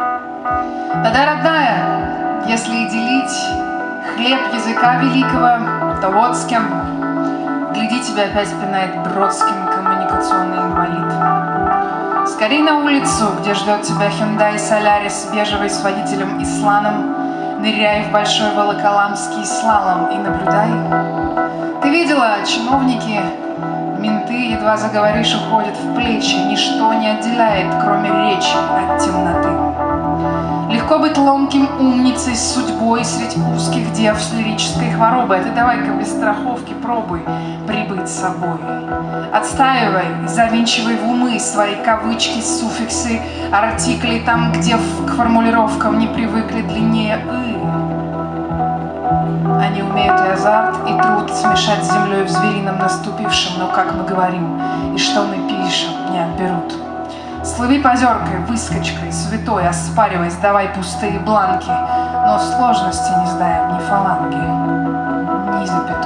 Да-да, родная, если и делить хлеб языка великого, то вот с кем. Гляди, тебя опять пинает Бродским коммуникационный инвалид. Скорей на улицу, где ждет тебя Hyundai Solaris бежевый с водителем Исланом, ныряй в большой волоколамский слалом и наблюдай. Ты видела, чиновники, менты, едва заговоришь, уходят в плечи, ничто не отделяет, кроме речи от темноты. Ломким умницей с судьбой среди узких дев с лирической хворобой. А ты давай-ка без страховки пробуй прибыть с собой. Отстаивай, завинчивай в умы свои кавычки, суффиксы, артикли там, где к формулировкам не привыкли длиннее «ы». Они умеют и азарт, и труд смешать с землей в зверином наступившем, но как мы говорим, и что мы пишем, не отберут. Слыви позеркой, выскочкой, святой, оспаривай, сдавай пустые бланки, но сложности не знаем ни фаланги, ни запятой.